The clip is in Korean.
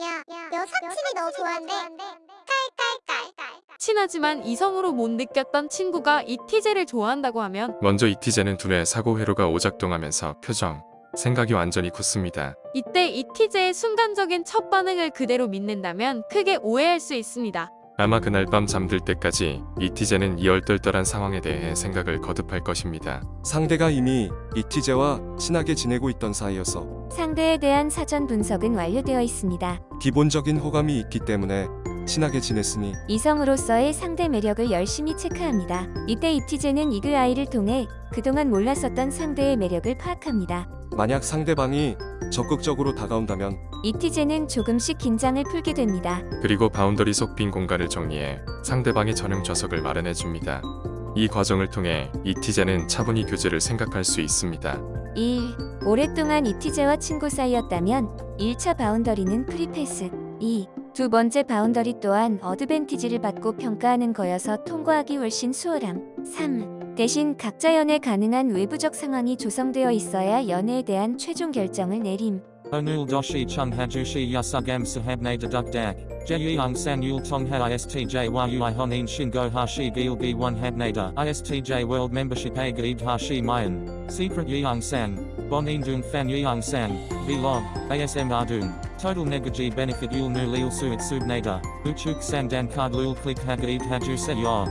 야, 여사친이 너 좋아한대. 깔깔깔. 친하지만 이성으로 못 느꼈던 친구가 이티제를 좋아한다고 하면 먼저 이티제는 둘의 사고 회로가 오작동하면서 표정, 생각이 완전히 굳습니다. 이때 이티제의 순간적인 첫 반응을 그대로 믿는다면 크게 오해할 수 있습니다. 아마 그날 밤 잠들 때까지 이티제는 이 얼떨떨한 상황에 대해 생각을 거듭할 것입니다. 상대가 이미 이티제와 친하게 지내고 있던 사이여서 상대에 대한 사전 분석은 완료되어 있습니다. 기본적인 호감이 있기 때문에 친하게 지냈으니 이성으로서의 상대 매력을 열심히 체크합니다. 이때 잇티제는 eagle eye를 통해 그동안 몰랐었던 상대의 매력을 파악합니다. 만약 상대방이 적극적으로 다가온다면 잇티제는 조금씩 긴장을 풀게 됩니다. 그리고 boundary 속 빈 공간을 정리해 상대방의 전용 좌석을 마련해 줍니다. 이 과정을 통해 잇티제는 차분히 교제를 생각할 수 있습니다. 1. 오랫동안 이티제와 친구 사이였다면 1차 바운더리는 프리패스 2. 두 번째 바운더리 또한 어드밴티지를 받고 평가하는 거여서 통과하기 훨씬 수월함 3. 대신 각자 연애 가능한 외부적 상황이 조성되어 있어야 연애에 대한 최종 결정을 내림 Onul doshi chung hajushi yasugam sahabne deduk dak. Jeyung sang yul tongha istj yui honin shingo hashi gil b1 habnada. Istj world membership a gaib hashi mayan. Secret yeung sang. Bonin dung fan yeung sang. Vlog. ASM ardung. Total negaji benefit. Uchuk sang dan card lul click hagaib haju se yor.